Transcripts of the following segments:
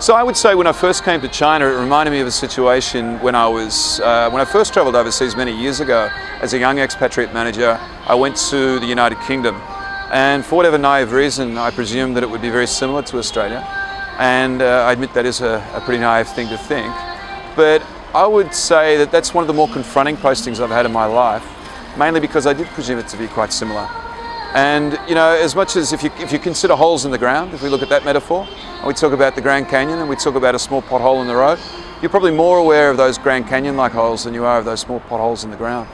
So I would say when I first came to China, it reminded me of a situation when I was, uh, when I first travelled overseas many years ago as a young expatriate manager, I went to the United Kingdom. And for whatever naive reason, I presumed that it would be very similar to Australia. And uh, I admit that is a, a pretty naive thing to think. But I would say that that's one of the more confronting postings I've had in my life, mainly because I did presume it to be quite similar. And you know, as much as if you, if you consider holes in the ground, if we look at that metaphor, and we talk about the Grand Canyon and we talk about a small pothole in the road, you're probably more aware of those Grand Canyon-like holes than you are of those small potholes in the ground.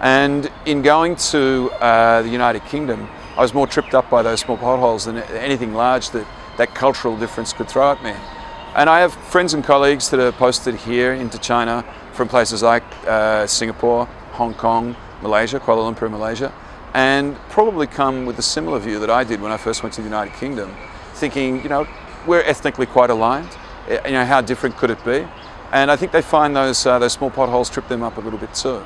And in going to uh, the United Kingdom, I was more tripped up by those small potholes than anything large that that cultural difference could throw at me. And I have friends and colleagues that are posted here into China from places like uh, Singapore, Hong Kong, Malaysia, Kuala Lumpur, Malaysia, and probably come with a similar view that I did when I first went to the United Kingdom, thinking, you know, we're ethnically quite aligned. Eh, you know, how different could it be? And I think they find those, uh, those small potholes trip them up a little bit too.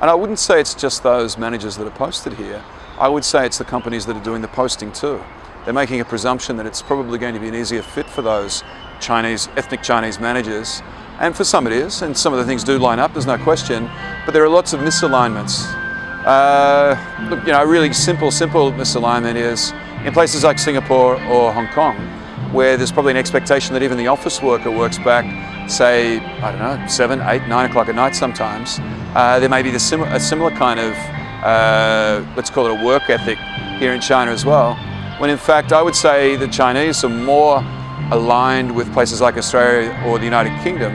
And I wouldn't say it's just those managers that are posted here. I would say it's the companies that are doing the posting too. They're making a presumption that it's probably going to be an easier fit for those Chinese, ethnic Chinese managers. And for some it is, and some of the things do line up, there's no question, but there are lots of misalignments uh, look, you know, a really simple, simple misalignment is in places like Singapore or Hong Kong, where there's probably an expectation that even the office worker works back, say, I don't know, seven, eight, nine o'clock at night sometimes. Uh, there may be the sim a similar kind of, uh, let's call it a work ethic here in China as well, when in fact I would say the Chinese are more aligned with places like Australia or the United Kingdom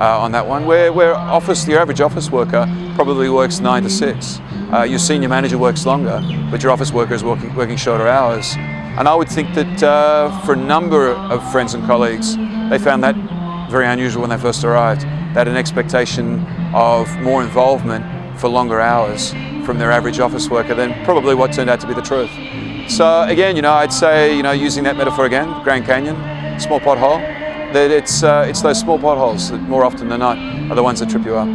uh, on that one, where, where office, the average office worker probably works nine to six. Uh, your senior manager works longer, but your office worker is working, working shorter hours. And I would think that uh, for a number of friends and colleagues, they found that very unusual when they first arrived. They had an expectation of more involvement for longer hours from their average office worker than probably what turned out to be the truth. So again, you know, I'd say, you know, using that metaphor again, Grand Canyon, small pothole, that it's, uh, it's those small potholes that more often than not are the ones that trip you up.